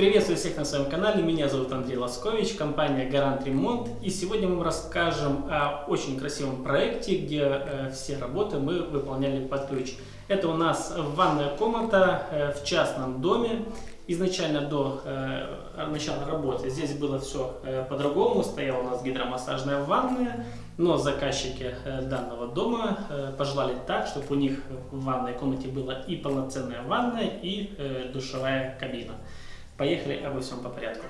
Приветствую всех на своем канале, меня зовут Андрей Ласкович, компания Гарант Ремонт. И сегодня мы расскажем о очень красивом проекте, где э, все работы мы выполняли под ключ. Это у нас ванная комната э, в частном доме. Изначально до э, начала работы здесь было все э, по-другому, стояла у нас гидромассажная ванная, но заказчики э, данного дома э, пожелали так, чтобы у них в ванной комнате была и полноценная ванная, и душевая кабина. Поехали обо всем по порядку.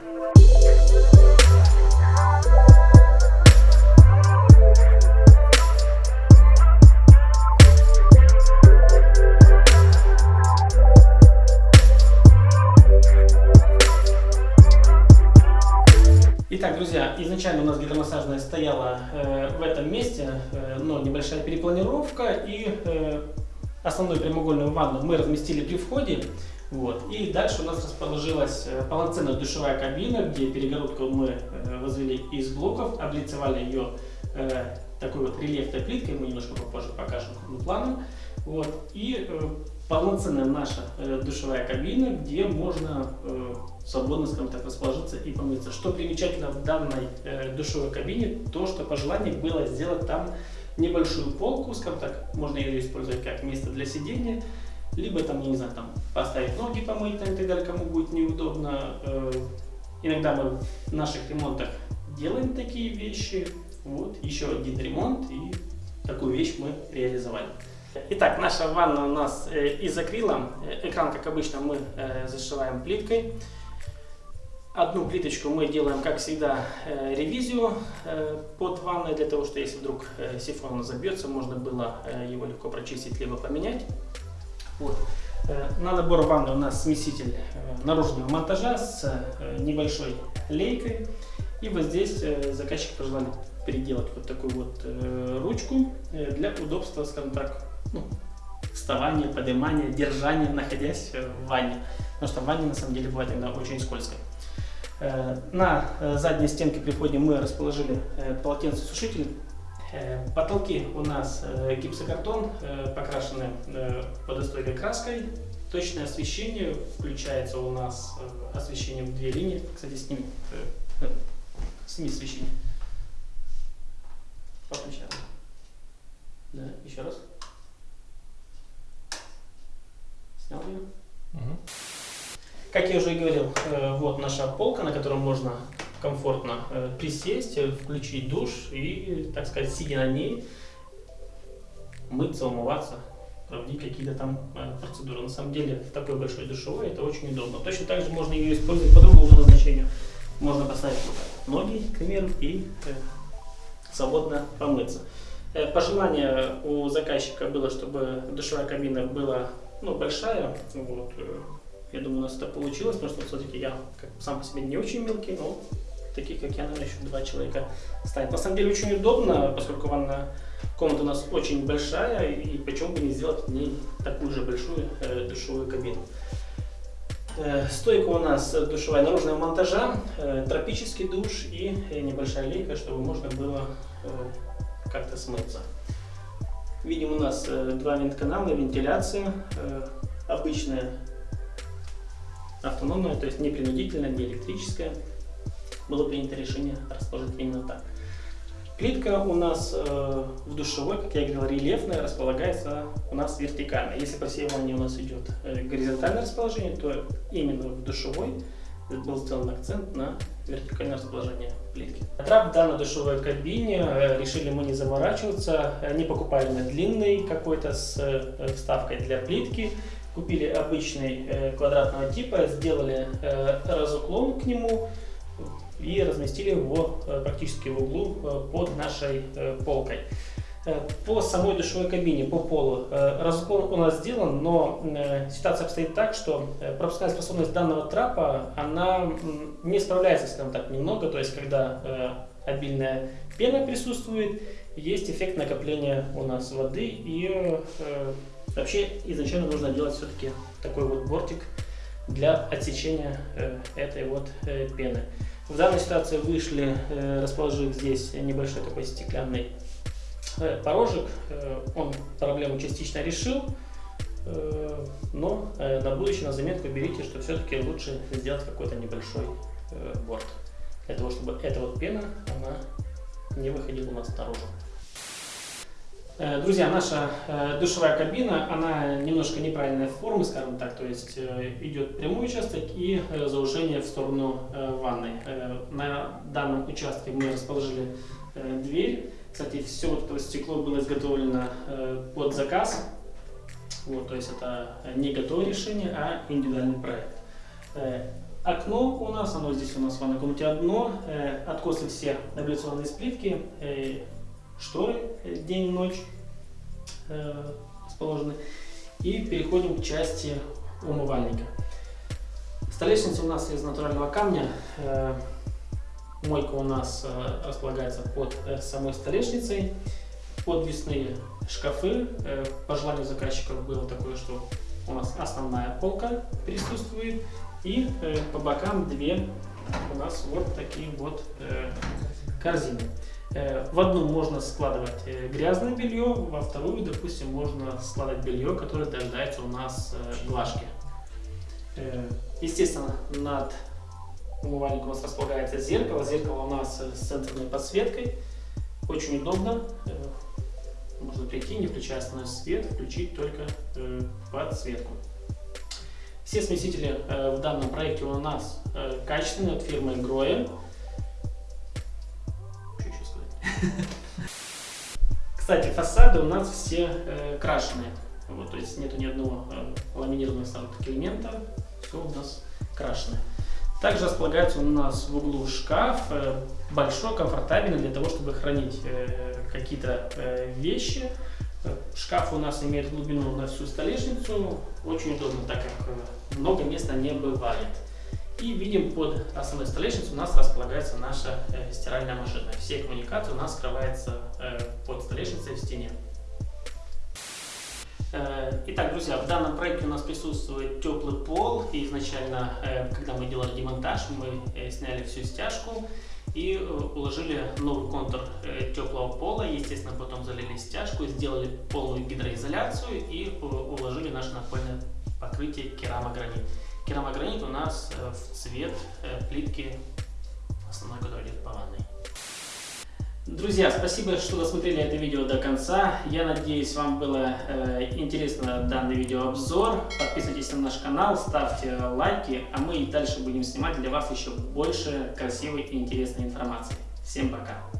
Итак, друзья, изначально у нас гидромассажная стояла э, в этом месте, э, но небольшая перепланировка и э, основную прямоугольную ванну мы разместили при входе. Вот. И дальше у нас расположилась э, полноценная душевая кабина, где перегородку мы э, возвели из блоков, облицевали ее э, такой вот рельефной плиткой, мы немножко попозже покажем планом. Вот. И полноценная наша душевая кабина, где можно свободно, скажем так, расположиться и помыться. Что примечательно в данной душевой кабине, то, что по желанию было сделать там небольшую полку, скажем так, можно ее использовать как место для сидения, либо там, не знаю, там поставить ноги помыть там, и так далее, кому будет неудобно. Э, иногда мы в наших ремонтах делаем такие вещи. Вот, еще один ремонт и такую вещь мы реализовали. Итак, наша ванна у нас э, из акрила. Э, экран, как обычно, мы зашиваем плиткой. Одну плиточку мы делаем, как всегда, ревизию под ванной, для того, что если вдруг сифон забьется, можно было его легко прочистить, либо поменять. Вот. На набор ванны у нас смеситель наружного монтажа с небольшой лейкой. И вот здесь заказчик пожелали переделать вот такую вот ручку для удобства, скажем так, ну, вставание, поднимание, держание, находясь в ванне. Потому что в ванне на самом деле бывает иногда очень скользко. Э, на э, задней стенке при входе мы расположили э, полотенцесушитель. Потолки у нас гипсокартон, покрашены водостойкой краской. Точное освещение включается у нас освещение в две линии. Кстати, сними, сними освещение. Поключаем. Да, еще раз. Снял ее. Угу. Как я уже и говорил, э, вот наша полка, на которой можно комфортно э, присесть, э, включить душ и, так сказать, сидя на ней, мыться, умываться, проводить какие-то там процедуры. На самом деле, в такой большой душевой это очень удобно. Точно так же можно ее использовать по другому назначению. Можно поставить ноги, к примеру, и свободно помыться. Пожелание у заказчика было, чтобы душевая кабина была ну, большая. Вот. Э, я думаю, у нас это получилось, потому что все-таки я как, сам по себе не очень мелкий, но таких, как я, наверное, еще два человека станет. На самом деле очень удобно, поскольку ванная комната у нас очень большая, и почему бы не сделать в ней такую же большую э, душевую кабину. Э, стойка у нас душевая наружного монтажа, э, тропический душ и э, небольшая лейка, чтобы можно было э, как-то смыться. Видим у нас э, два вент-канала, вентиляция э, обычная, автономная, то есть не принудительная, не электрическая. Было принято решение расположить именно так. Плитка у нас э, в душевой, как я говорил, рельефная, располагается у нас вертикально. Если по всей ванне у нас идет э, горизонтальное расположение, то именно в душевой был сделан акцент на вертикальное расположение плитки. Трап в данной душевой кабине э, решили мы не заморачиваться, не покупали мы длинный какой-то с э, вставкой для плитки. Купили обычный э, квадратного типа, сделали разуклон к нему и разместили его практически в углу под нашей полкой. Э, по самой душевой кабине, по полу, э, разгон у нас сделан, но э, ситуация обстоит так, что пропускная способность данного трапа, она не справляется, скажем так, немного, то есть когда обильная пена присутствует, есть эффект накопления у нас воды и вообще изначально нужно делать все-таки такой вот бортик для отсечения этой вот пены. В данной ситуации вышли, расположив здесь небольшой такой стеклянный Э, порожек, э, он проблему частично решил. Э, но э, на будущее на заметку берите, что все-таки лучше сделать какой-то небольшой э, борт. Для того, чтобы эта вот пена, она не выходила у нас наружу. Друзья, наша душевая кабина, она немножко неправильной формы, скажем так, то есть идет прямой участок и заужение в сторону ванной. На данном участке мы расположили дверь. Кстати, все вот это стекло было изготовлено под заказ. Вот, то есть это не готовое решение, а индивидуальный проект. Э, окно у нас, оно здесь у нас в ванной комнате одно, э, откосы все абляционные сплитки, э, шторы день и ночь расположены. И переходим к части умывальника. Столешница у нас из натурального камня. Мойка у нас располагается под самой столешницей подвесные шкафы. Э, по желанию заказчиков было такое, что у нас основная полка присутствует. И э, по бокам две у нас вот такие вот э, корзины. В одну можно складывать грязное белье, во вторую, допустим, можно складывать белье, которое дожидается у нас глажки. Естественно, над умывальником у нас располагается зеркало. Зеркало у нас с центральной подсветкой. Очень удобно можно прийти, не включая основной свет, включить только э, подсветку. Все смесители э, в данном проекте у нас э, качественные от фирмы Grohe. Кстати, фасады у нас все э, крашеные. Вот, то есть нету ни одного э, ламинированного элемента, все у нас крашеное. Также располагается у нас в углу шкаф, э, большой, комфортабельный для того, чтобы хранить э, какие-то э, вещи. Шкаф у нас имеет глубину на всю столешницу, очень удобно, так как много места не бывает. И видим, под основной столешницей у нас располагается наша стиральная машина. Все коммуникации у нас скрываются под столешницей в стене. Э, итак, друзья, в данном проекте у нас присутствует теплый пол. И изначально, э, когда мы делали демонтаж, мы э, сняли всю стяжку и уложили новый контур теплого пола. Естественно, потом залили стяжку, сделали полную гидроизоляцию и уложили наше напольное покрытие керамогранит. Керамогранит у нас в цвет плитки основной, который идет по ванной. Друзья, спасибо, что досмотрели это видео до конца. Я надеюсь, вам было э, интересно данный видеообзор. Подписывайтесь на наш канал, ставьте лайки, а мы и дальше будем снимать для вас еще больше красивой и интересной информации. Всем пока!